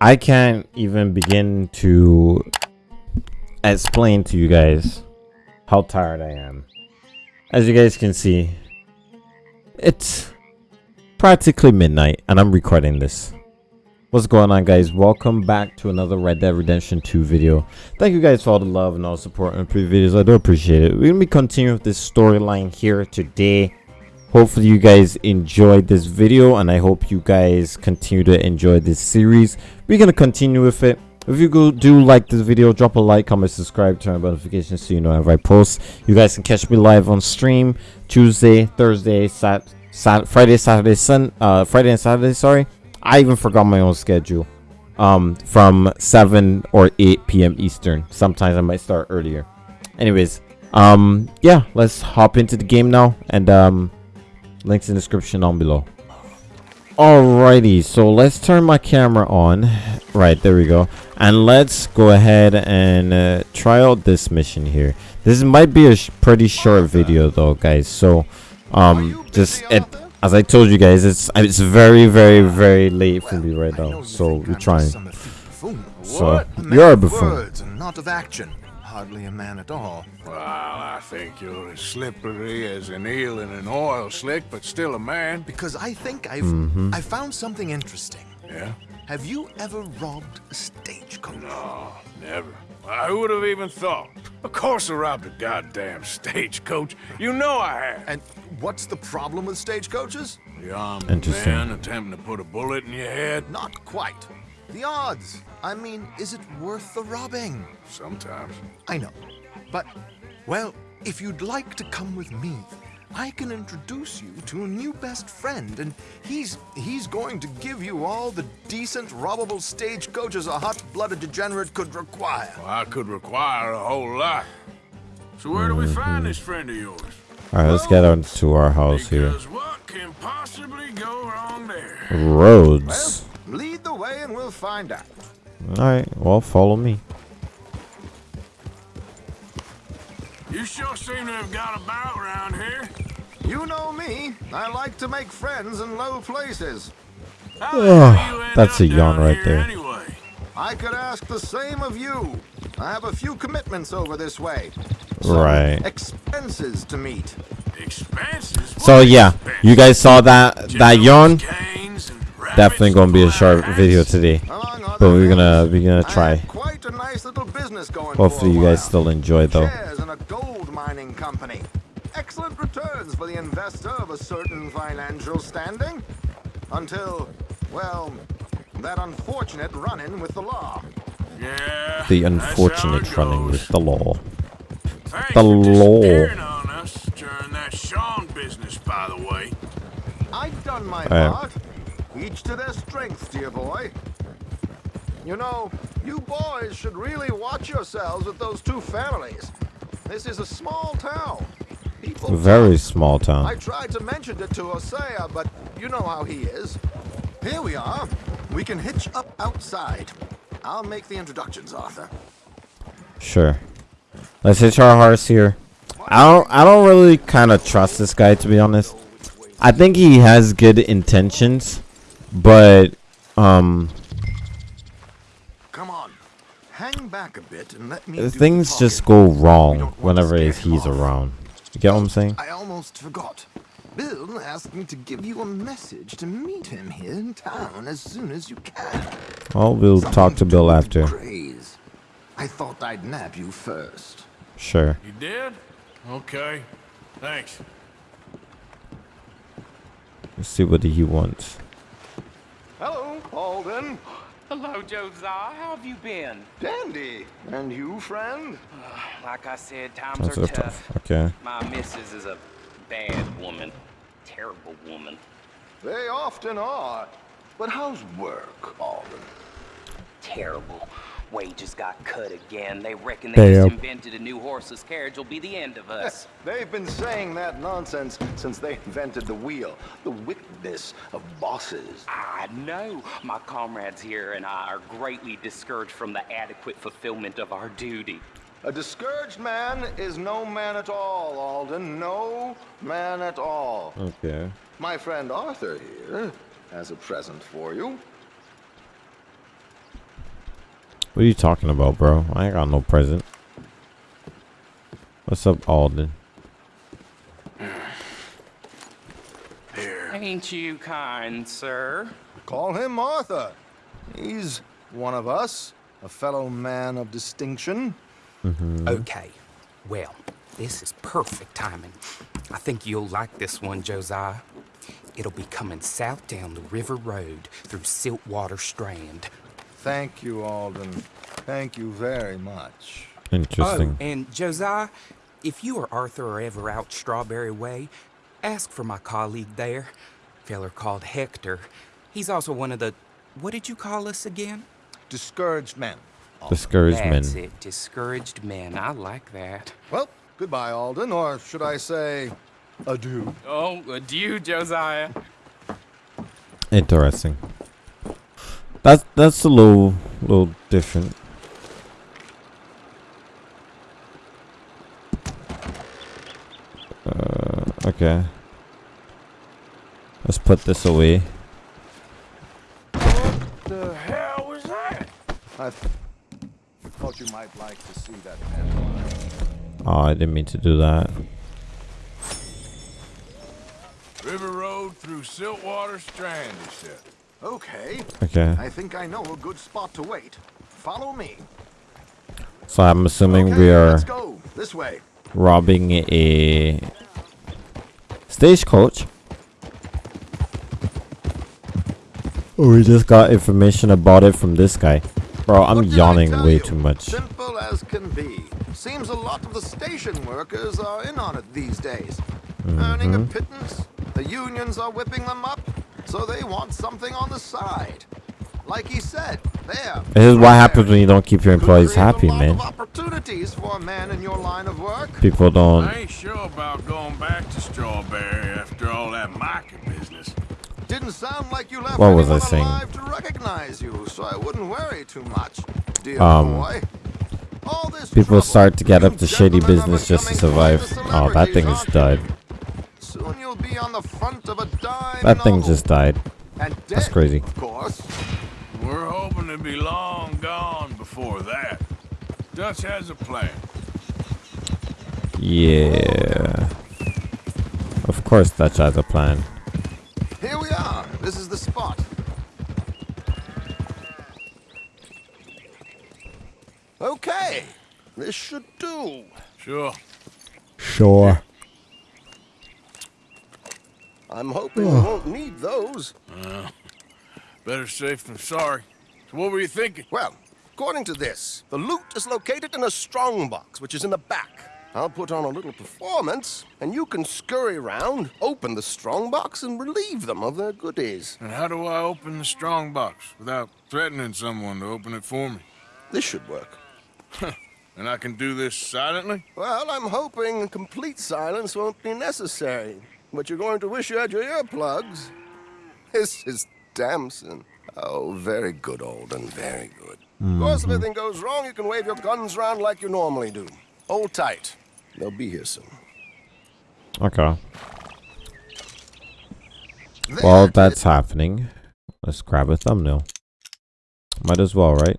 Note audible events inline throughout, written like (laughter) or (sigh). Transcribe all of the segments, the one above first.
I can't even begin to explain to you guys how tired I am. As you guys can see, it's practically midnight and I'm recording this. What's going on guys? Welcome back to another Red Dead Redemption 2 video. Thank you guys for all the love and all the support in previous videos. I do appreciate it. We're going to be continuing with this storyline here today. Hopefully you guys enjoyed this video and I hope you guys continue to enjoy this series. We're to continue with it. If you go, do like this video, drop a like, comment, subscribe, turn on notifications so you know whenever I post. You guys can catch me live on stream Tuesday, Thursday, Sat, Sat Friday, Saturday, Sun, uh, Friday and Saturday. Sorry, I even forgot my own schedule. Um, from 7 or 8 p.m. Eastern. Sometimes I might start earlier. Anyways, um, yeah, let's hop into the game now, and um, links in the description down below. Alrighty, so let's turn my camera on. Right, there we go. And let's go ahead and uh, try out this mission here. This might be a sh pretty short video though, guys. So, um, just it, as I told you guys, it's it's very, very, very late for me right now. So we're trying. So you're a buffoon. Words and not of action. Hardly a man at all. Well, I think you're as slippery as an eel in an oil slick, but still a man. Because I think I've Mm-hmm. I found something interesting. Yeah? Have you ever robbed a stagecoach? No, never. I would have even thought? Of course I robbed a goddamn stagecoach. You know I have. And what's the problem with stagecoaches? The armed Interesting. man attempting to put a bullet in your head? Not quite. The odds. I mean, is it worth the robbing? Sometimes. I know. But, well, if you'd like to come with me, I can introduce you to a new best friend, and he's he's going to give you all the decent, robbable stagecoaches a hot-blooded degenerate could require. Well, I could require a whole lot. So where do we find this friend of yours? Alright, let's get on to our house here. What can possibly go wrong there? Roads. Lead the way, and we'll find out. Alright, well, follow me. You sure seem to have got about around here. You know me. I like to make friends in low places. How the hell you end That's a yawn right there. Anyway. I could ask the same of you. I have a few commitments over this way. Some Right. Expenses to meet. Expenses? So yeah, expenses? you guys saw that that Gentlemen's yawn. Canes and Definitely gonna be a short video today. But we're gonna we're gonna try. had quite a nice little business going Hopefully you guys still enjoy though. Shares in a gold mining company. Excellent returns for the investor of a certain financial standing. Until, well, that unfortunate run-in with the law. Yeah. The unfortunate it running goes. with the law. Thanks the law. on us during that Sean business, by the way. I've done my Alright. part. Each to their strengths, dear boy. You know, you boys should really watch yourselves with those two families. This is a small town. People Very small town. I tried to mention it to Hosea, but you know how he is. Here we are. We can hitch up outside. I'll make the introductions, Arthur. Sure. Let's hitch our horse here. I don't I don't really kind of trust this guy to be honest. I think he has good intentions, but um Come on. Hang back a bit and let me things just go wrong don't want to whenever scare he's off. around. You get what I'm saying? I almost forgot. Bill asked me to give you a message to meet him here in town as soon as you can. Well, we'll talk Something to Bill after. Craze. I thought I'd nab you first. Sure. You did? Okay. Thanks. Let's see what he wants. Hello, Alden. Hello, Josiah. How have you been? Dandy. And you, friend? (sighs) Like I said, times That's are so tough. tough. Okay. My missus is a bad woman. Terrible woman. They often are. But how's work, Alden? Terrible. Wages got cut again. They reckon they just invented a new horseless carriage will be the end of us. (laughs) They've been saying that nonsense since they invented the wheel. The wickedness of bosses. I know. My comrades here and I are greatly discouraged from the adequate fulfillment of our duty. A discouraged man is no man at all, Alden. No man at all. Okay. My friend Arthur here has a present for you. What are you talking about, bro? I ain't got no present. What's up, Alden? Here. Ain't you kind, sir? Call him Arthur. He's one of us, a fellow man of distinction. Mm -hmm. Okay. Well, this is perfect timing. I think you'll like this one, Josiah. It'll be coming south down the river road through Siltwater Strand. Thank you, Alden. Thank you very much. Interesting. Oh, and Josiah, if you or Arthur are ever out Strawberry Way, ask for my colleague there, feller called Hector. He's also one of the. What did you call us again? Discouraged men. Discouraged men. That's it. Discouraged men. I like that. Well, goodbye, Alden, or should I say, adieu. Oh, adieu, Josiah. Interesting. That's that's a little little different. Uh, okay. Let's put this away. What the hell was that? I th- thought you might like to see that pen. Oh, I didn't mean to do that. River Road through Siltwater Strand, he said. Okay, Okay. I think I know a good spot to wait. Follow me. So I'm assuming okay, we are Let's go. This way. robbing a stagecoach. Oh, we just got information about it from this guy. Bro, I'm yawning way you? too much. Simple as can be. Seems a lot of the station workers are in on it these days. Earning Mm-hmm. a pittance. The unions are whipping them up, so they want something on the side. Like he said, there. This is what happens when you don't keep your employees happy, a man. Opportunities for a man in your line of work. People don't. I ain't sure about going back to Strawberry after all that market business. Didn't sound like you left What was I saying? alive to recognize you, so I wouldn't worry too much, dear Um, boy. All this People trouble, start to get up to shady business just to survive. Oh, that thing celebrities, has aren't you? died. Soon you'll be on the front of a dime That thing novel. just died. And That's crazy. Of course. We're hoping to be long gone before that. Dutch has a plan. Yeah. Of course, Dutch has a plan. Here we are. This is the spot. Okay. This should do. Sure. Sure. I'm hoping we won't need those. Uh, better safe than sorry. So what were you thinking? Well, according to this, the loot is located in a strong box, which is in the back. I'll put on a little performance, and you can scurry around, open the strong box, and relieve them of their goodies. And how do I open the strong box without threatening someone to open it for me? This should work. And I can do this silently? Well, I'm hoping complete silence won't be necessary, but you're going to wish you had your earplugs. This is Damson. Oh, very good, Alden, very good. Of course, if mm-hmm. anything goes wrong, you can wave your guns around like you normally do. Hold tight. They'll be here soon. Okay. There, While that's happening, let's grab a thumbnail. Might as well, right?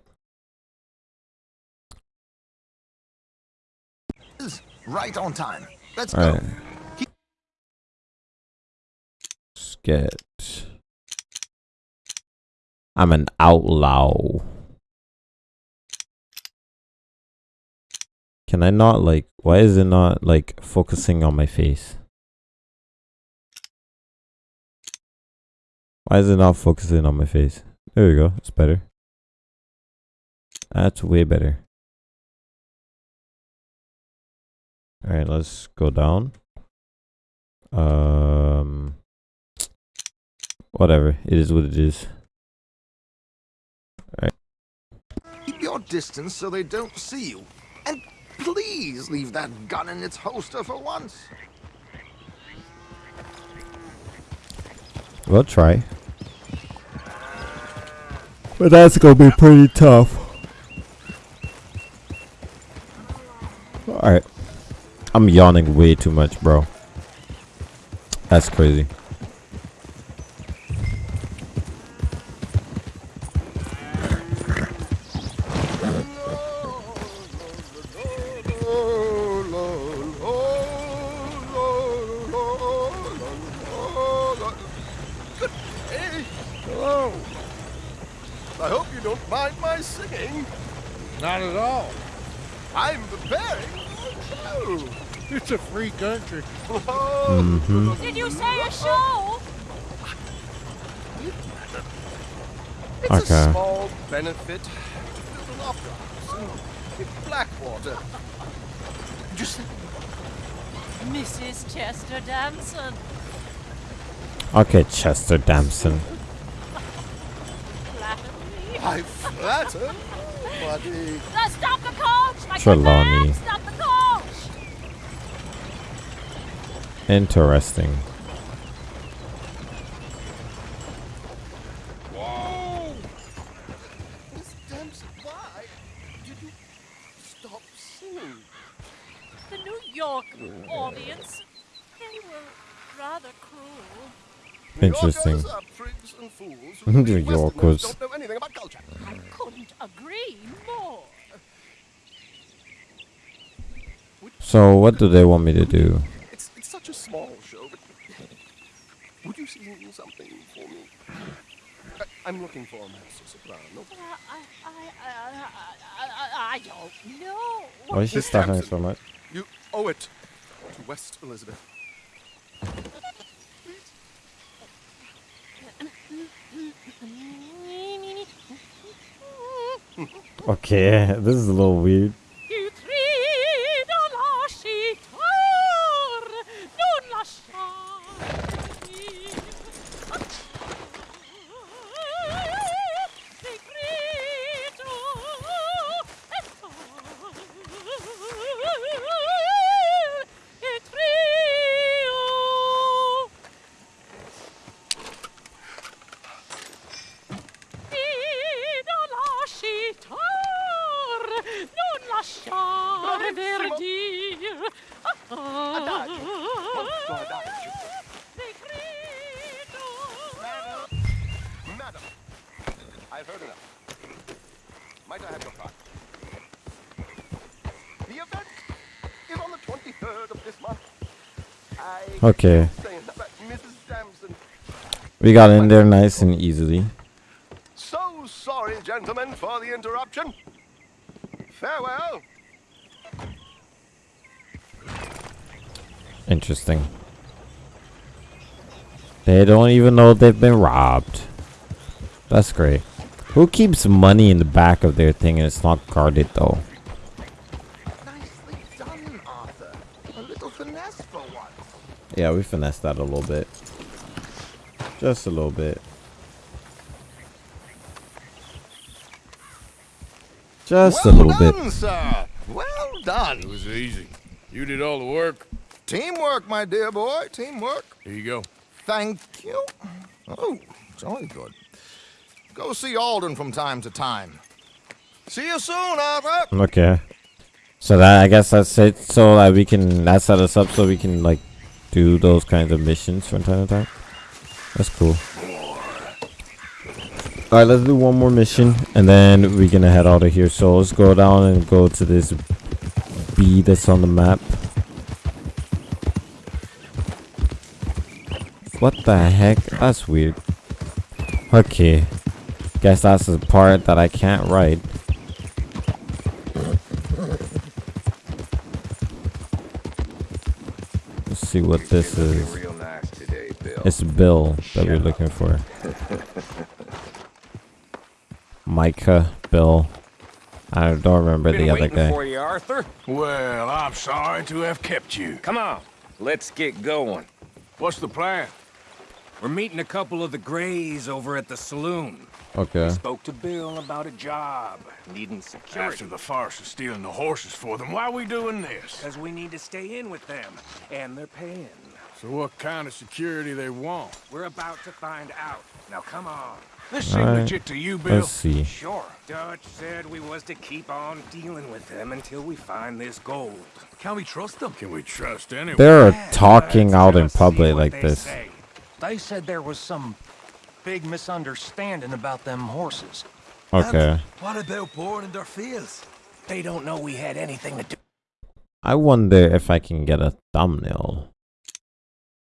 Right on time. Let's Alright. go. Let's get. I'm an outlaw. Can I not like? Why is it not like focusing on my face? Why is it not focusing on my face? There we go. It's better. That's way better. All right, let's go down. Um, whatever. It is what it is. Alright. Keep your distance so they don't see you. And please leave that gun in its holster for once. We'll try. But that's gonna be pretty tough. Alright. I'm yawning way too much, bro. That's crazy. Singing. Not at all. I'm preparing for a show. It's a free country. Oh, Did you say a show? It's Okay. a small benefit to build an opera house in, in Blackwater. Just Mrs. Chester Damson. Okay, Chester Damson. Flatter. I flatter nobody. Uh, stop the coach! My Trelawny. man! Stop the coach! Interesting. Whoa! Miss Dempsey, why did you stop singing? The New York audience, they were rather cruel. New Interesting. Yorkers are prigs and fools who (laughs) believe New Westerners Yorkers. don't know anything about culture. I couldn't agree more. So, what do they want me to do? It's, it's such a small show, but would you sing something for me? I, I'm looking for a master soprano. Uh, I, I, I, I, I, I don't know. Why is she Miss stuttering so much? You owe it to West Elizabeth. Okay, (laughs) this is a little weird. Molto adagio. Segreto. Madam, I've heard enough. Might I have your card? The event is on the 23rd of this month. I Okay. keep saying that, but Mrs. Damson. We got in there nice and easily. So sorry, gentlemen, for the interruption. Farewell. Interesting. They don't even know they've been robbed. That's great. Who keeps money in the back of their thing and it's not guarded though? Nicely done, Arthur. A little finesse for once. Yeah, we finessed that a little bit. Just a little bit. Just a well little bit. done, sir. Well done. It was easy. You did all the work. Teamwork, my dear boy. Teamwork. Here you go. Thank you. Oh, jolly good. Go see Alden from time to time. See you soon, Arthur. Okay. So that I guess that's it. So that we can that set us up so we can like do those kinds of missions from time to time. That's cool. Alright, let's do one more mission and then we're gonna head out of here. So let's go down and go to this B that's on the map. What the heck? That's weird. Okay. Guess that's the part that I can't write. Let's see what this is. Real nice today, Bill. It's Bill that we're looking for. (laughs) Micah, Bill. I don't remember Been the other guy. for you, Arthur. Well, I'm sorry to have kept you. Come on, let's get going. What's the plan? We're meeting a couple of the Grays over at the saloon. Okay. Spoke to Bill about a job, needing security. After security. the farce of stealing the horses for them, why are we doing this? Because we need to stay in with them, and they're paying. So what kind of security they want? We're about to find out. Now come on. This seem Alright, legit to you, Bill? Let's see. Sure. Dutch said we was to keep on dealing with them until we find this gold. Can we trust them? Can we trust anyone? They're talking Let's out in public like this. say. They said there was some big misunderstanding about them horses. Okay. What about boarding their fields? They don't know we had anything to do. I wonder if I can get a thumbnail.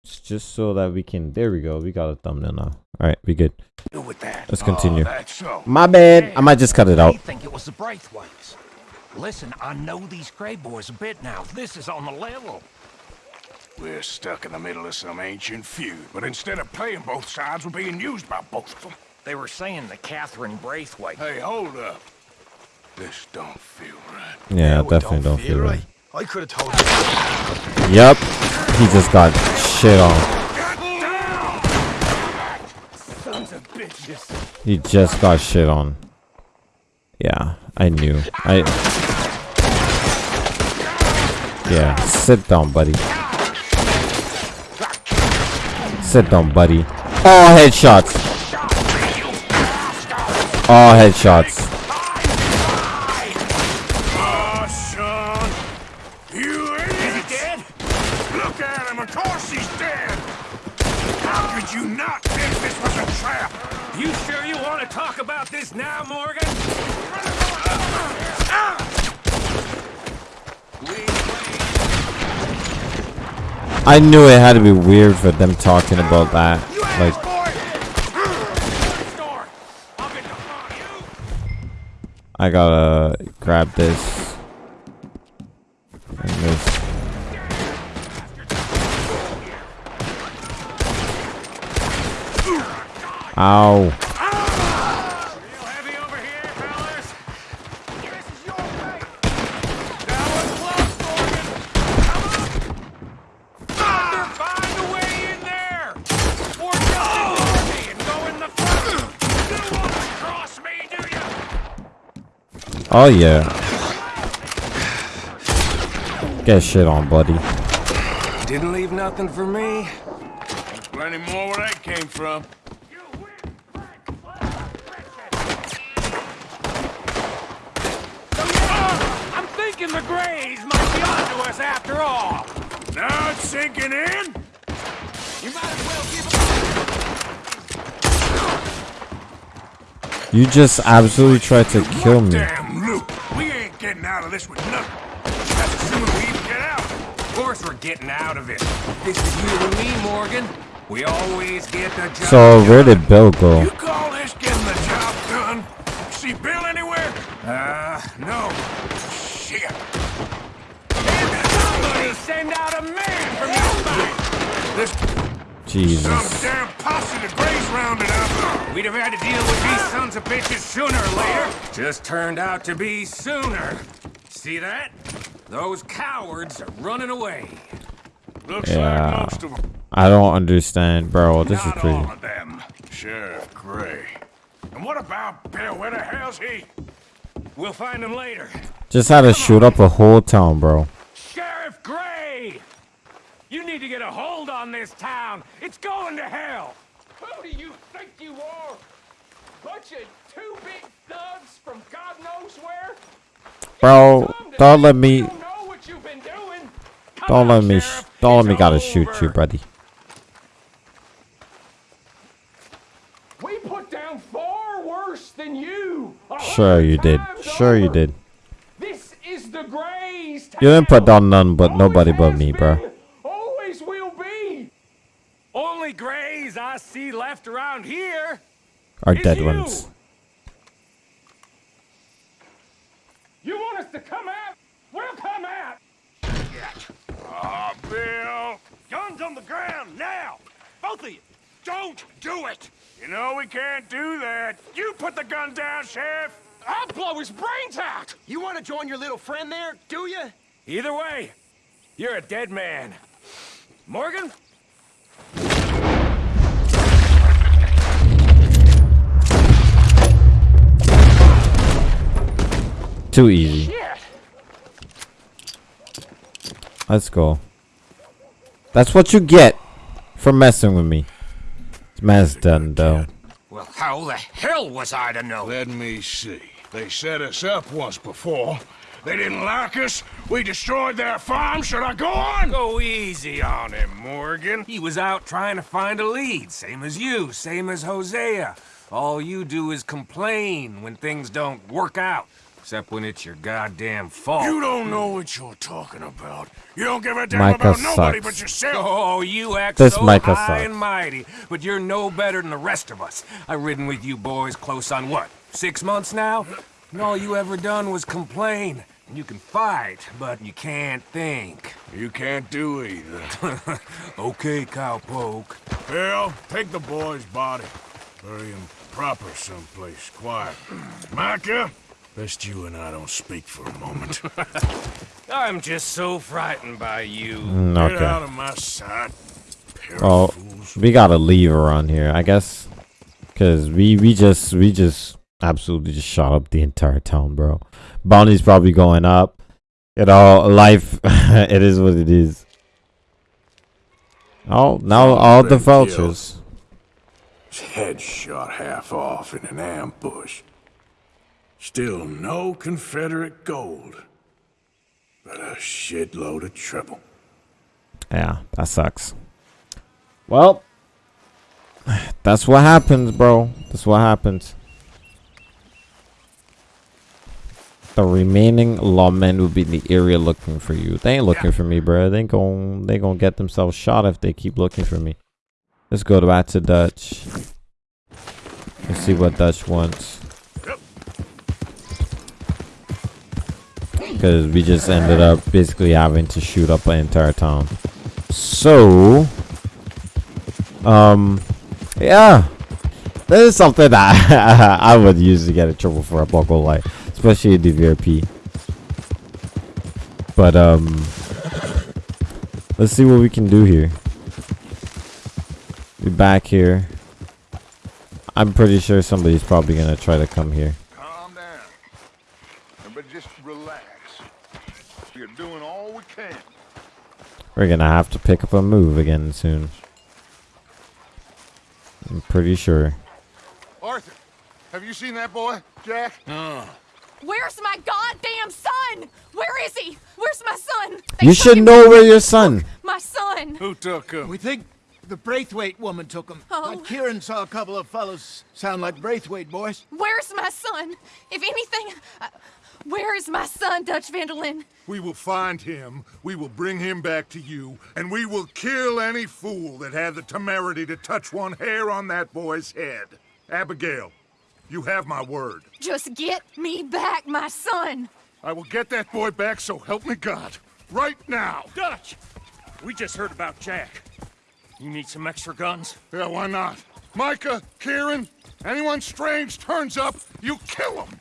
Let's just so that we can. There we go. We got a thumbnail now. All right, we good. Do with that. Let's continue. Oh, that's so. My bad. I might just cut it I out. think it was the Braithwaites. Listen, I know these Gray boys a bit now. This is on the level. We're stuck in the middle of some ancient feud, but instead of playing both sides, we're being used by both of them. They were saying the Catherine Braithwaite. Hey, hold up. This don't feel right. Yeah, definitely don't feel right. I could have told you. Yep. He just got shit on. Sons of bitches. He just got shit on. Yeah, I knew. I. (laughs) Yeah, sit down, buddy. Sit down, buddy. All headshots. All headshots. Oh, son. You idiot. Is he dead? Look at him. Of course he's dead. How could you not think this was a trap? You sure you want to talk about this now, Morgan? I knew it had to be weird for them talking about that. Like, I gotta grab this. And this. Ow. Find a way in there! Or just ignore me and go in the front! You don't want to cross me, do you? Oh, yeah. Get shit on, buddy. Didn't leave nothing for me. There's plenty more where that came from. I'm thinking the Grays might be onto us after all. Now it's sinking in. You might as well give up. You just absolutely tried to kill me. This with nothing. That's assuming we even get out. Of course we're getting out of it. This is you and me, Morgan. We always get the job So, where did Bill go? You call this getting the job done? See Bill anywhere? Uh, no. Shit. Somebody send out a man from your side. This Jesus. some damn posse the Grays rounded up. We'd have had to deal with these sons of bitches sooner or later. Just turned out to be sooner. See that? Those cowards are running away. Looks Yeah. like most of them. I don't understand, bro. This is Not crazy. all of them. Sheriff Gray. And what about Bill? Where the hell's he? We'll find them later. Just had to shoot up a whole town, bro. Sheriff Gray! You need to get a hold on this town. It's going to hell. Who do you think you are? Bunch of two big thugs from God knows where? Bro, don't let me. Know what you've been doing? Don't let me. Don't let me gotta shoot you, buddy. We put down far worse than you. Sure you did. Sure you did. This is the Grays. You didn't put down none but nobody but me, bro. Always will be. Only Grays I see left around here. Is dead ones. You want us to come out? We'll come out. Ah, Bill. Guns on the ground now. Both of you. Don't do it. You know we can't do that. You put the gun down, Sheriff. I'll blow his brains out. You want to join your little friend there, do you? Either way, you're a dead man. Morgan? Too easy. Shit. Let's go. That's what you get for messing with me. This man's done, though. Well, how the hell was I to know? Let me see. They set us up once before. They didn't like us. We destroyed their farm. Should I go on? Go easy on him, Morgan. He was out trying to find a lead, same as you, same as Hosea. All you do is complain when things don't work out. Except when it's your goddamn fault. You don't know what you're talking about. You don't give a damn Micah about nobody but yourself. Oh, you act This so Micah high sucks. and mighty, but you're no better than the rest of us. I've ridden with you boys close on what, six months now? And all you ever done was complain. You can fight, but you can't think. You can't do either. (laughs) okay, cowpoke. Bill, take the boy's body. Bury him proper someplace quiet. (clears throat) Micah, best you and I don't speak for a moment. (laughs) I'm just so frightened by you. Mm, Get out of my sight. Pair Oh, we gotta leave around here, I guess. Cause we we just we just absolutely just shot up the entire town, bro. Bounty's probably going up. You know, life (laughs) it is what it is. Oh, now all the vultures. His head shot half off in an ambush. Still no Confederate gold. But a shitload of trouble. Yeah, that sucks. Well, that's what happens, bro. That's what happens. The remaining lawmen will be in the area looking for you. They ain't looking for me, bro. They gon' they gonna get themselves shot if they keep looking for me. Let's go back to Dutch. Let's see what Dutch wants. Because we just ended up basically having to shoot up an entire town. So, um, yeah, this is something that (laughs) I would usually get in trouble for a buckle light, especially in the VRP. But um, let's see what we can do here. Be back here. I'm pretty sure somebody's probably gonna try to come here. Calm down. Everybody just relax. We're doing all we can. We're gonna have to pick up a move again soon. I'm pretty sure. Arthur, have you seen that boy, Jack? Where's my goddamn son? Where is he? Where's my son? You should know where your son. My son. Who took him? We think the Braithwaite woman took him. Oh. But Kieran saw a couple of fellows sound like Braithwaite boys. Where's my son? If anything, uh, where is my son, Dutch van der Linde? We will find him, we will bring him back to you, and we will kill any fool that had the temerity to touch one hair on that boy's head. Abigail, you have my word. Just get me back, my son. I will get that boy back, so help me God. Right now. Dutch! We just heard about Jack. You need some extra guns? Yeah, why not? Micah, Kieran, anyone strange turns up, you kill him.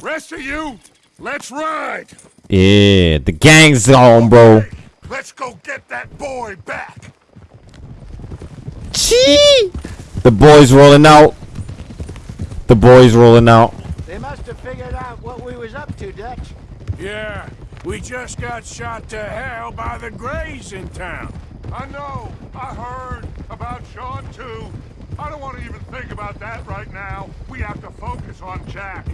Rest of you, let's ride. Yeah, the gang's on, bro. Let's go get that boy back. Chee! The boys rolling out. The boys rolling out. They must have figured out what we was up to, Dutch. Yeah, we just got shot to hell by the Grays in town. I know, I heard about Sean too. I don't want to even think about that right now. We have to focus on Jack.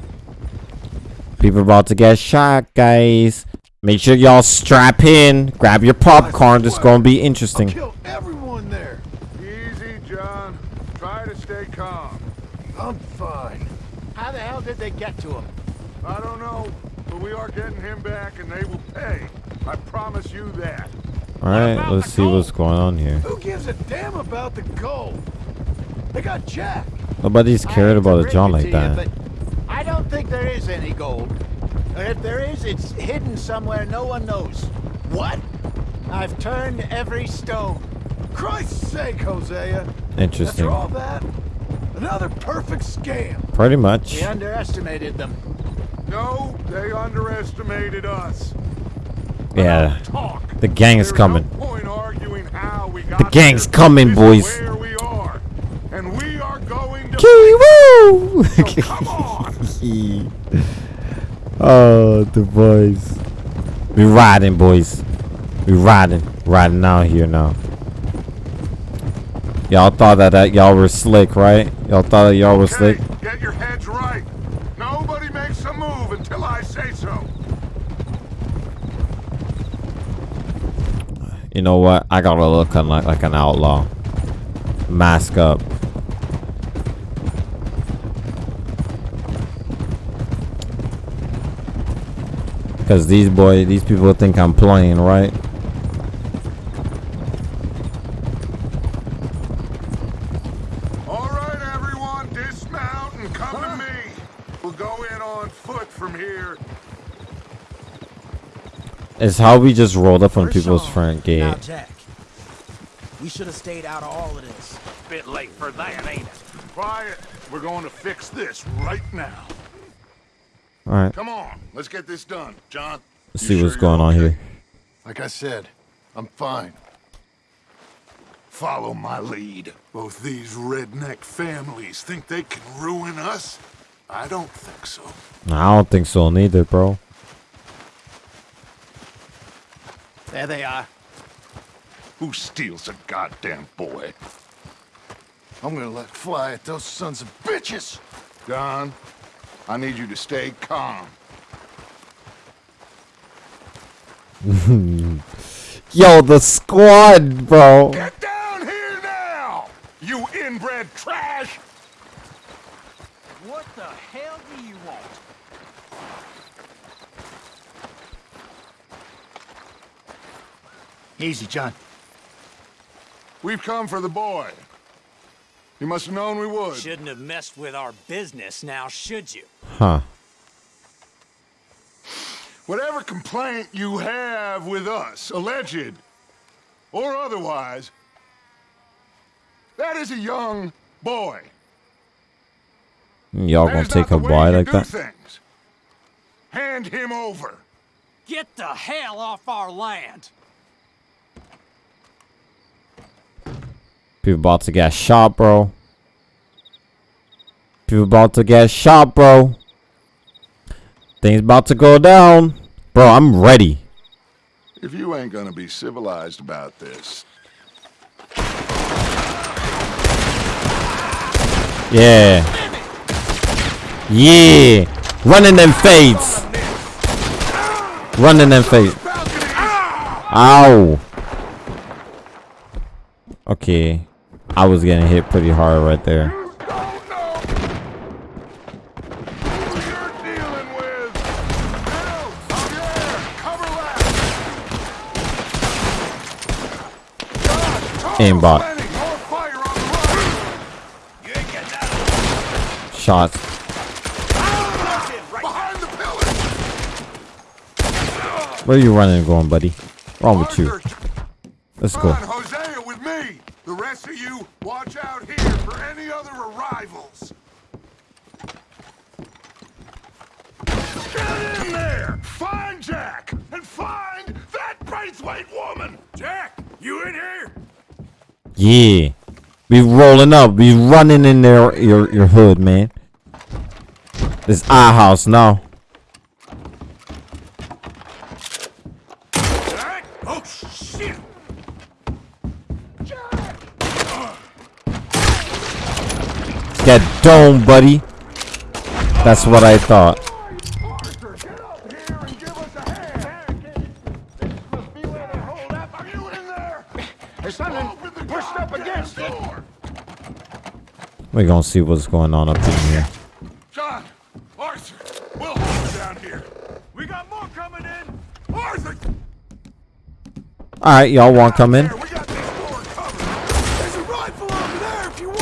People about to get shot, guys. Make sure y'all strap in. Grab your popcorn. This is gonna be interesting. Kill everyone there. Easy, John. Try to stay calm. I'm fine. How the hell did they get to him? I don't know, but we are getting him back and they will pay. I promise you that. Alright, let's see what's going on here. Who gives a damn about the gold? They got Jack. Nobody's cared about a John like to you, that. but I don't think there is any gold. And if there is, it's hidden somewhere no one knows. What? I've turned every stone. Christ's sake, Hosea. Interesting. After all that, another perfect scam. Pretty much. We underestimated them. No, they underestimated us. Yeah. Talk. The gang's coming. Point arguing how we got The gang's here. coming, This boys. is where we are, and we are going to. Kiwoo! (laughs) So come on. (laughs) oh, the boys. We riding, boys. We riding. Riding out here now. Y'all thought that, that y'all were slick, right? Y'all thought that y'all were slick? Get your heads right. Nobody makes a move until I say so. You know what? I gotta look like, like an outlaw. Mask up. Because these boy, these people think I'm playing, right? All right, everyone, dismount and come to me. We'll go in on foot from here. It's how we just rolled up on We're people's Sean. front gate. Now, Jack. We should have stayed out of all of this. Bit late for that, ain't it? Quiet. We're going to fix this right now. Alright, Come on, let's get this done. John, let's you see what's you're going on okay? here. Like I said, I'm fine. Follow my lead. Both these redneck families think they can ruin us? I don't think so. I don't think so neither, bro. There they are. Who steals a goddamn boy? I'm gonna let fly at those sons of bitches! Don, I need you to stay calm. (laughs) Yo, the squad, bro. Get down here now! You inbred trash! What the hell do you want? Easy, John. We've come for the boy. You must have known we would. Shouldn't have messed with our business now, should you? Huh. Whatever complaint you have with us, alleged or otherwise, that is a young boy. Y'all gonna take a boy like that? Things. Hand him over. Get the hell off our land! People about to get shot, bro. People about to get shot, bro. Things about to go down. Bro, I'm ready. If you ain't gonna be civilized about this, Yeah. Yeah. Running them fades. Running them fades. Ow. Okay. I was getting hit pretty hard right there. Aimbot. Shot. Where are you running and going, buddy? Wrong with you? Let's go. With me. The rest of you, watch out here for any other arrivals. Get in there! Find Jack! And find that Braithwaite woman! Jack, you in here? Yeah. We rolling up. We running in there your your hood, man. This our house now. Oh, shit! Get dome, buddy. That's what I thought. We're gonna see what's going on up in here. John! Arthur! We'll hold down here. We got more coming in! Arthur! Alright, y'all want to come in? There's a rifle over there if you want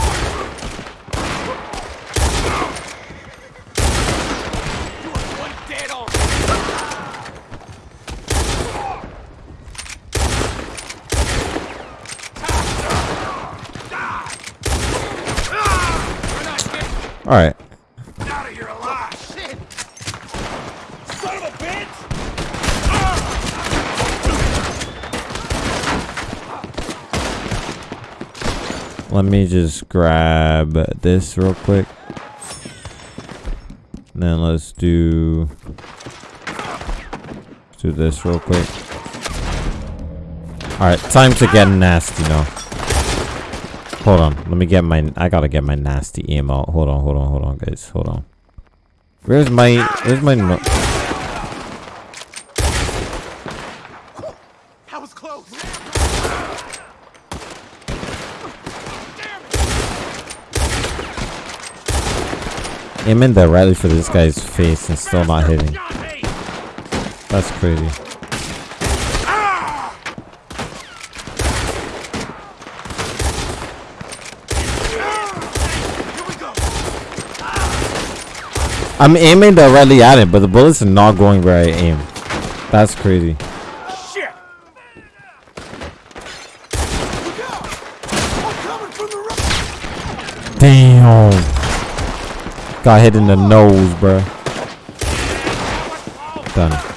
One dead on. Alright. Out of here alive! Shit! Son of a bitch! Let me just grab this real quick. And then let's do let's do this real quick. Alright, time to get nasty now. Hold on, let me get my I gotta get my nasty emo. Hold on, hold on, hold on guys, hold on. Where's my where's my no That was close! aim in there right for this guy's face and still not hitting. That's crazy. I'm aiming directly at it, but the bullets are not going where I aim. That's crazy. Shit! Damn. Got hit in the nose, bro. Done.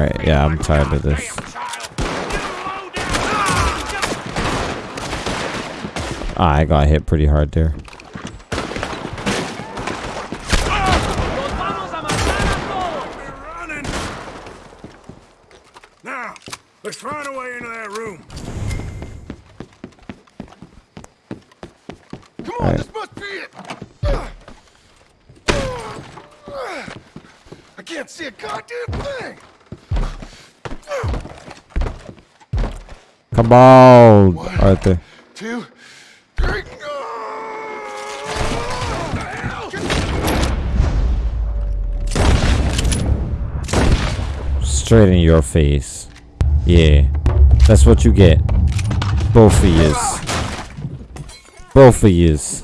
Alright, yeah, I'm tired of this. Ah, I got hit pretty hard there. Now, let's find a way into that room. Come All right. this must be it. I can't see a goddamn thing. Come on, Arthur. Two, three. Straight in your face. Yeah. That's what you get. Both of yous. Both of yous.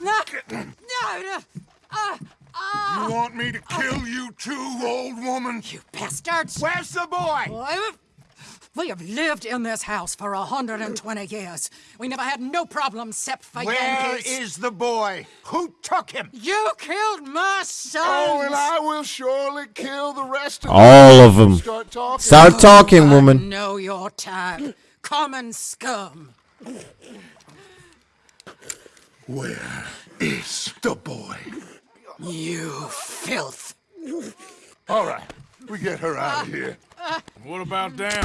No, no, no. You want me to kill you too, old woman? you bastards! Where's the boy? We have lived in this house for 120 years. We never had no problems except for Where Yankees. is the boy? Who took him? You killed my son. Oh, and I will surely kill the rest of All them. of them. Start talking. Start talking, oh, I woman. know your type. Common scum. Where is the boy? You filth. All right, we get her out of here. What about them?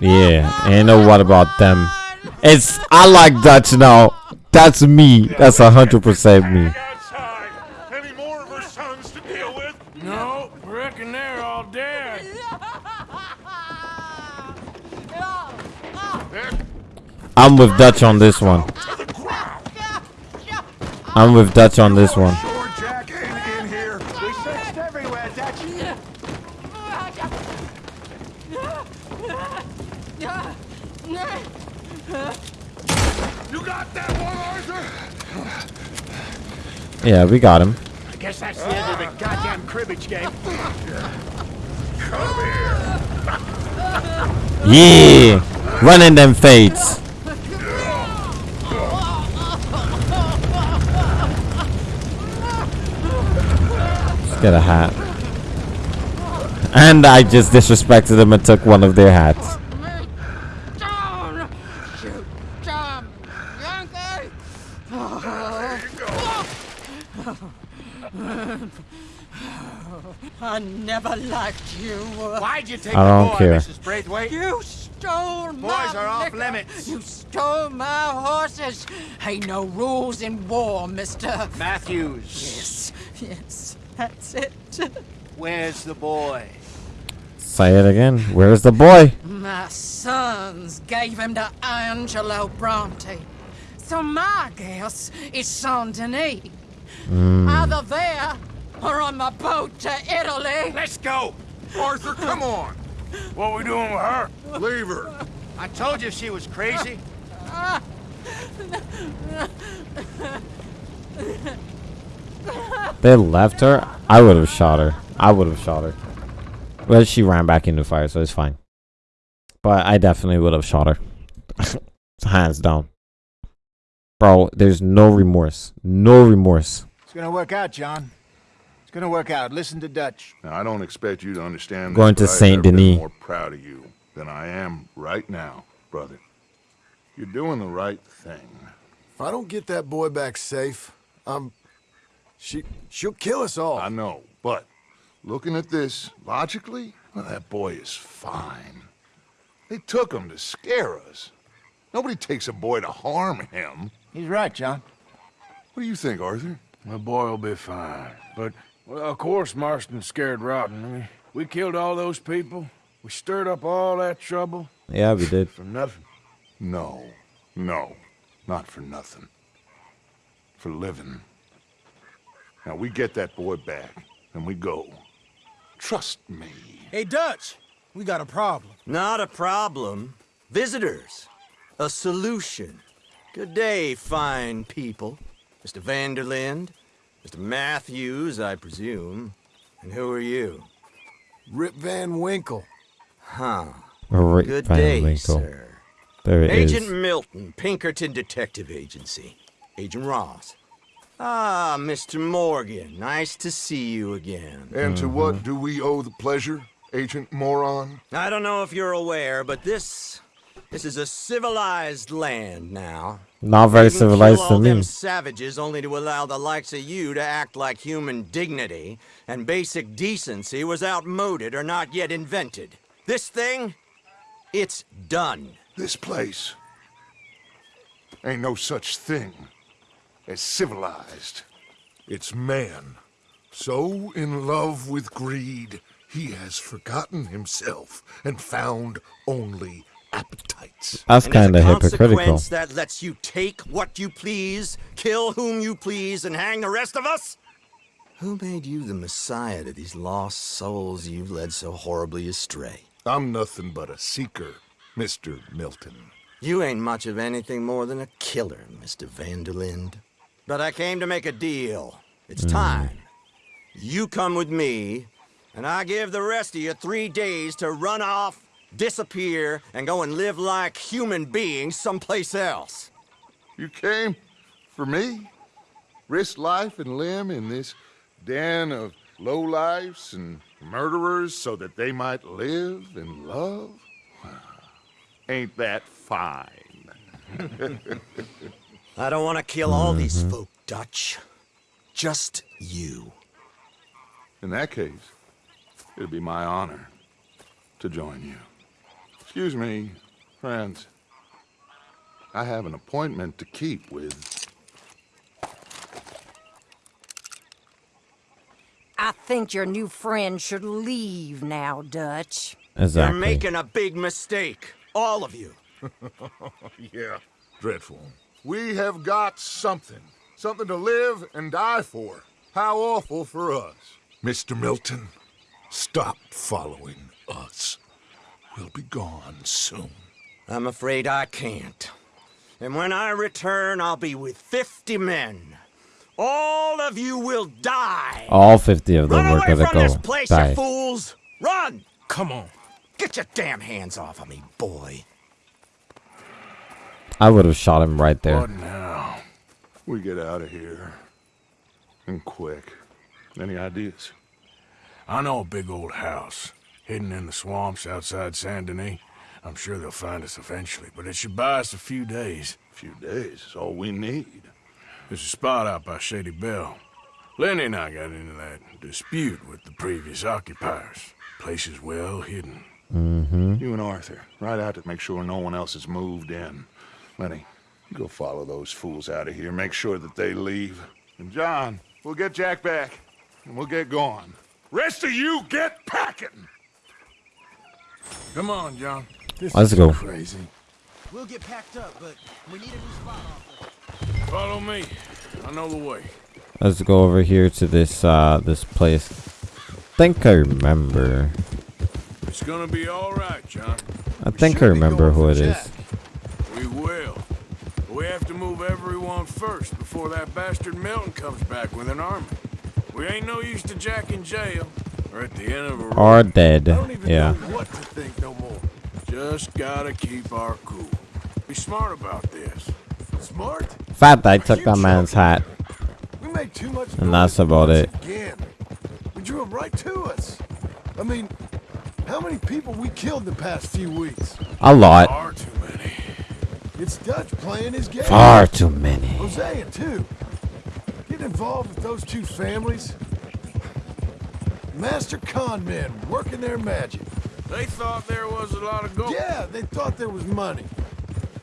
Yeah, ain't no what about them. It's I like Dutch now. That's me. That's a hundred percent me. Outside. Any more of her sons to deal with? No, reckon they're all dead. I'm with Dutch on this one. I'm with Dutch on this one. Sure, Jack ain't in here. We searched everywhere, Dutch. You got that one, Arthur? Yeah, we got him. I guess that's the end of the goddamn cribbage game. Come here. Yeah, running them fades. Let's get a hat. And I just disrespected them and took one of their hats. Down! Shoot! Jump! Yankee! I never liked you. Why'd you take I the don't boy, care. Mrs. Braithwaite? You stole my Boys are off liquor. limits. You stole my horses. Ain't no rules in war, mister. Matthews. Yes, yes, that's it. Where's the boy? Say it again. Where's the boy? My sons gave him to Angelo Bronte. So my guess is Saint Denis. Mm. Either there or on the boat to Italy. Let's go. Arthur, come on. What we doing with her? Leave her. I told you she was crazy. They left her. I would have shot her. I would have shot her. Well, she ran back into the fire, so it's fine. But I definitely would have shot her. (laughs) Hands down. Bro, there's no remorse. No remorse. It's gonna work out, John. It's gonna work out. Listen to Dutch. Now, I don't expect you to understand Going this, to Saint never been Denis. more proud of you than I am right now, brother. You're doing the right thing. If I don't get that boy back safe, I'm. She she'll kill us all. I know, but looking at this logically, well, that boy is fine. They took him to scare us. Nobody takes a boy to harm him. He's right, John. What do you think, Arthur? The boy will be fine. But, well, of course, Marston's scared rotten. I mean, We killed all those people. We stirred up all that trouble. Yeah, we did. For nothing? No. No. Not for nothing. For living. Now, we get that boy back, and we go. Trust me. Hey, Dutch, we got a problem. Not a problem. Visitors. A solution. Good day, fine people. Mr. van der Linde, Mr. Matthews, I presume. And who are you? Rip Van Winkle. Huh. Rip Good Van day, Winkle. sir. There it is. Agent Milton, Pinkerton Detective Agency. Agent Ross. Ah, Mr. Morgan, nice to see you again. And to what do we owe the pleasure, Agent Moron? I don't know if you're aware, but this... This is a civilized land now. Not very They can civilized kill to all me. them savages only to allow the likes of you to act like human dignity and basic decency was outmoded or not yet invented. This thing, it's done. This place ain't no such thing as civilized. It's man. So in love with greed, he has forgotten himself and found only appetites. That's And as a kind of hypocritical. that lets you take what you please, kill whom you please, and hang the rest of us? Who made you the messiah to these lost souls you've led so horribly astray? I'm nothing but a seeker, Mr. Milton. You ain't much of anything more than a killer, Mr. van der Linde. But I came to make a deal. It's hmm. time. You come with me, and I give the rest of you three days to run off, disappear, and go and live like human beings someplace else. You came for me? Risk life and limb in this den of lowlifes and murderers so that they might live and love? Ain't that fine? (laughs) I don't want to kill all these folk, Dutch. Just you. In that case, it'd be my honor to join you. Excuse me, friends. I have an appointment to keep with I think your new friend should leave now, Dutch. Exactly. You're making a big mistake. All of you. (laughs) yeah, dreadful. We have got something. Something to live and die for. How awful for us. Mr. Milton, stop following us. We'll be gone soon. I'm afraid I can't. And when I return, I'll be with 50 men. All of you will die. All 50 of them Run were away gonna from this place, die. you fools! Run! Come on. Get your damn hands off of me, boy. I would have shot him right there. What now? We get out of here. And quick. Any ideas? I know a big old house hidden in the swamps outside Saint Denis. I'm sure they'll find us eventually, but it should buy us a few days. A few days is all we need. There's a spot out by Shady Belle. Lenny and I got into that dispute with the previous occupiers. Place is well hidden. Mm-hmm. You and Arthur, ride out to make sure no one else has moved in. Lenny, you go follow those fools out of here. Make sure that they leave. And John, we'll get Jack back, and we'll get going. Rest of you, get packing! Come on, John. This Let's is go. Crazy. We'll get packed up, but we need a new spot off. Follow me. I know the way. Let's go over here to this uh this place. think I remember. It's gonna be all right, John. I think I remember who it is. We will. We have to move everyone first before that bastard Milton comes back with an army. We ain't no use to Jack in jail or at the end of a road. Dead. I don't even Yeah. know what to think no more. Just gotta keep our cool. Be smart about this. Smart? Fat guy took that man's hat. We made too much And that's about it. again. We drew him right to us. I mean, how many people we killed the past few weeks? A lot. Far too many. It's Dutch playing his game. Far too many. Hosea, too. Get involved with those two families. Master con men working their magic. They thought there was a lot of gold. Yeah, they thought there was money.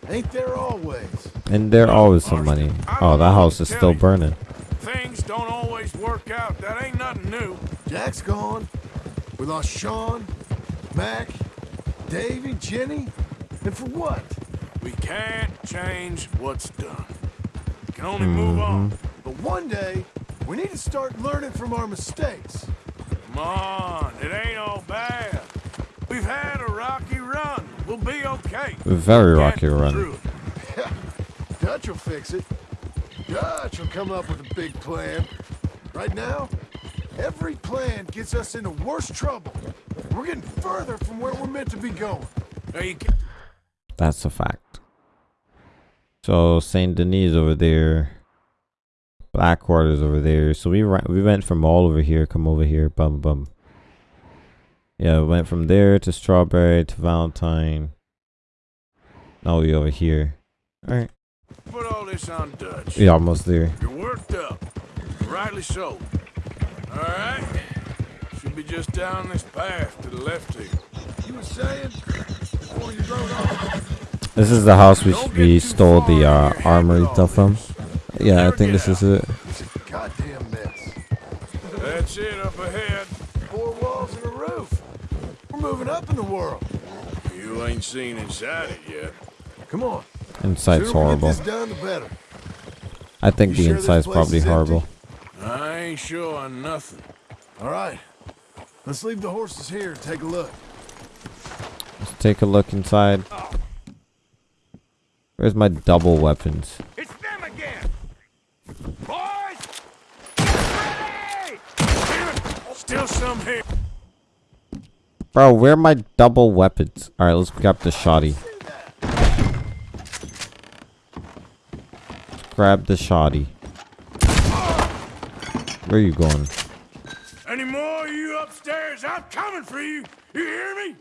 Ain't there always? And there always some money. Oh, that house is still burning. Things don't always work out. That ain't nothing new. Jack's gone. We lost Sean, Mac, Davy, Jenny, and for what? We can't change what's done. We can only move mm-hmm. on. But one day, we need to start learning from our mistakes. Come on, it ain't all bad. We've had a rocky run. We'll be okay. Very rocky run. (laughs) Dutch will fix it. Dutch will come up with a big plan. Right now, every plan gets us into worse trouble. We're getting further from where we're meant to be going. Now you can That's a fact. So Saint Denis over there. Blackwater's over there. So we we went from all over here, come over here, bum bum. Yeah, we went from there to Strawberry to Valentine. Now we over here. Alright. put all this on Dutch. We almost there. You're worked up. Rightly so. All right. Should be just down this path to the left here. You were saying before you rode off. This is the house we we stole the uh, armory stuff from. Yeah, I think this is it. Goddamn mess. That's it up ahead. Four walls and a roof. We're moving up in the world. You ain't seen inside it yet. Come on. Inside's horrible. done, the. I think You the sure inside's probably is horrible. I ain't sure on nothing. All right. Let's leave the horses here and take a look. Let's take a look inside. Where's my double weapons? It's them again. Boys, get ready! Still some here. Bro, where are my double weapons? Alright, let's grab the shoddy. Let's grab the shoddy. Where are you going? Any more you upstairs? I'm coming for you. You hear me?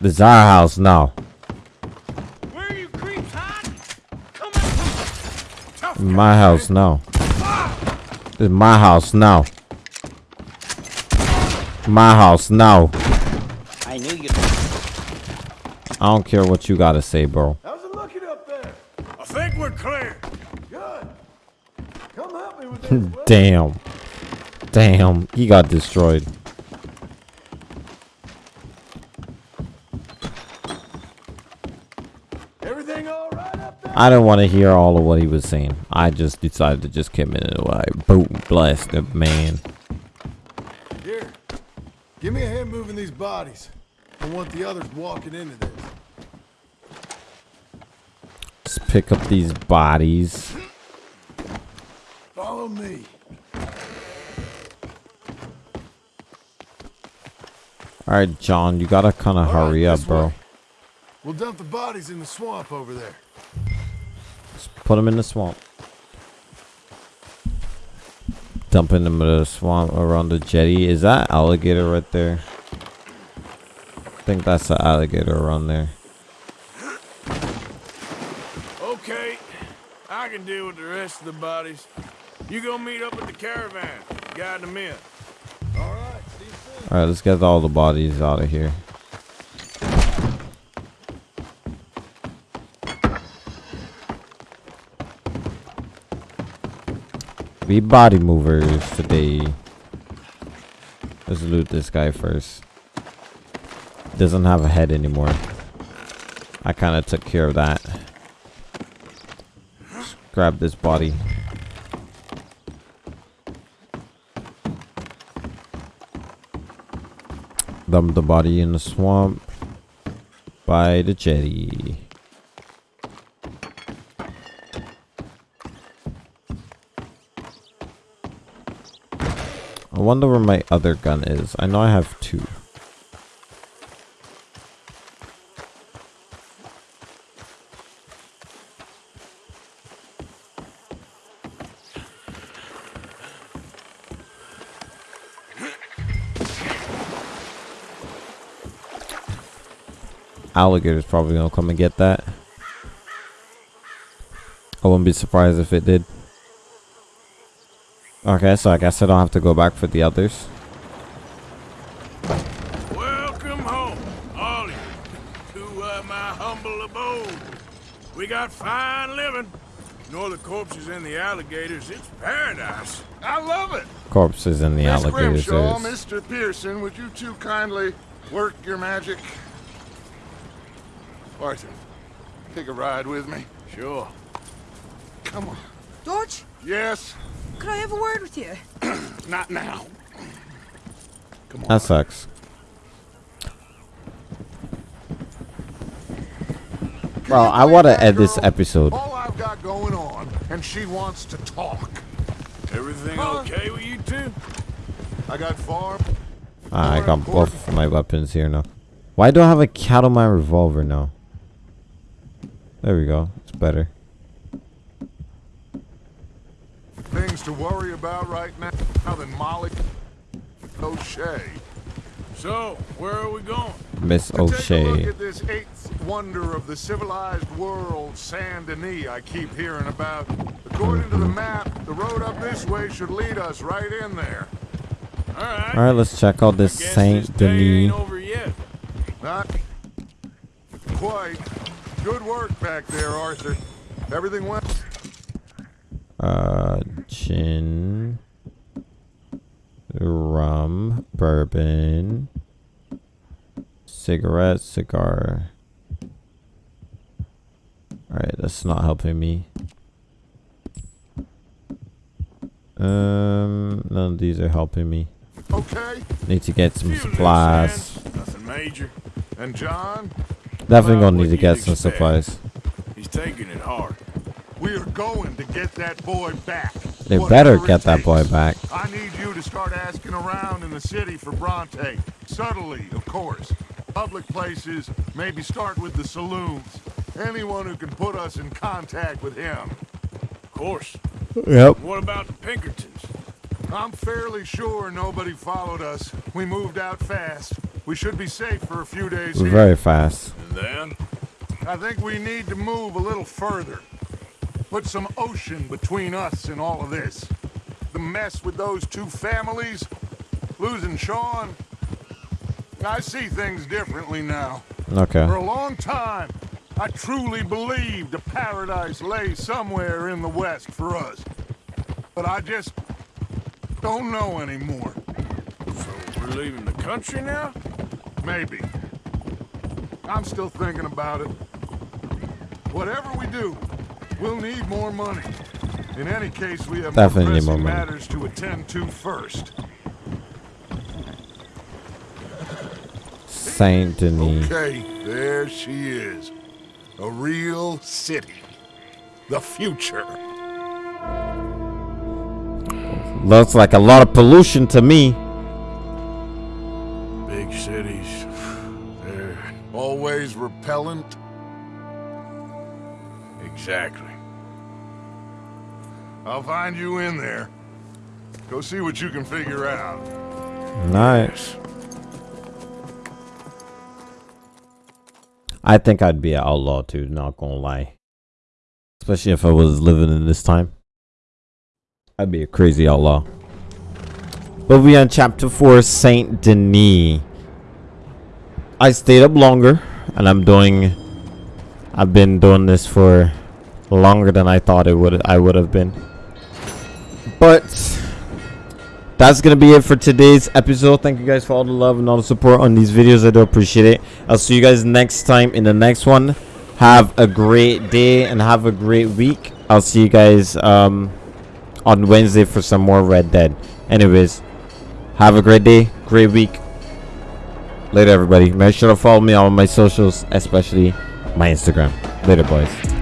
This is our house now. Where you creeps hiding? Come on. Tough My house now. This is my house now. My house now. I knew you'd. I don't care what you gotta say, bro. How's it looking up there? I think we're clear. Good. Come help me with this. (laughs) Damn. Damn. He got destroyed. Everything all right up there? I don't want to hear all of what he was saying. I just decided to just come in and like boom blast the man. Here. Give me a hand moving these bodies. I want the others walking into this. Let's pick up these bodies. Follow me. Alright, John, you gotta kind of hurry up, bro. We'll dump the bodies in the swamp over there. Put them in the swamp. Dumping them in the swamp around the jetty. Is that alligator right there? I think that's the alligator around there. Okay, I can deal with the rest of the bodies. You go meet up with the caravan. Guide them in. All right. Soon. Alright, let's get all the bodies out of here. We body movers today. Let's loot this guy first. Doesn't have a head anymore. I kind of took care of that. Just grab this body. Dump the body in the swamp by the jetty. I wonder where my other gun is. I know I have two. Alligator's probably gonna come and get that. I wouldn't be surprised if it did. Okay, so I guess I don't have to go back for the others. Welcome home, all of you, to uh, my humble abode. We got fine living, Ignore the corpses and the alligators. It's paradise. I love it. Corpses and the Miss alligators. Grimshaw, is- Mr. Pearson, would you two kindly work your magic? Arthur, take a ride with me. Sure. Come on. Dodge, Yes? Could I have a word with you? (clears throat) Not now. That sucks. Bro, I want to end this episode. All I've got going on, and she wants to talk. Everything Huh? okay with you two? I got farm. Ah, I got both of my weapons here now. Why do I have a Cattleman revolver now? There we go. It's better. Things to worry about right now than Molly O'Shea. So, where are we going? Miss To take a look O'Shea. at this eighth wonder of the civilized world, Saint Denis, I keep hearing about. According to the map, the road up this way should lead us right in there. Alright. Alright, let's check out this Saint Denis. over yet. Not quite. Good work back there, Arthur. Everything went. Uh, gin, rum, bourbon, cigarette, cigar. Alright, that's not helping me. Um, none of these are helping me. Okay. Need to get some supplies. Nothing major. And John, Definitely gonna need to get some supplies. He's taking it hard. We are going to get that boy back. They Whatever better get that boy back. I need you to start asking around in the city for Bronte. Subtly, of course. Public places, maybe start with the saloons. Anyone who can put us in contact with him. Of course. Yep. What about the Pinkertons? I'm fairly sure nobody followed us. We moved out fast. We should be safe for a few days here. Very fast. And then? I think we need to move a little further. Put some ocean between us and all of this. The mess with those two families, losing Sean. I see things differently now. Okay. For a long time, I truly believed a paradise lay somewhere in the west for us. But I just don't know anymore. So we're leaving the country now? Maybe. I'm still thinking about it. Whatever we do, we'll need more money. In any case, we have Definitely more matters to attend to first. Saint Denis. Okay, there she is. A real city. The future. Looks like a lot of pollution to me. Big cities. (sighs) They're Always repellent. exactly. I'll find you in there. Go see what you can figure out. Nice. I think I'd be an outlaw too, not gonna lie. Especially if I was living in this time. I'd be a crazy outlaw. But we on chapter 4, Saint Denis. I stayed up longer and I'm doing I've been doing this for longer than I thought it would I would have been. But that's gonna be it for today's episode. Thank you guys for all the love and all the support on these videos. I do appreciate it. I'll see you guys next time in the next one. Have a great day and have a great week. I'll see you guys um on wednesday for some more red dead. Anyways have a great day great week. Later everybody. Make sure to follow me on my socials especially my instagram. Later boys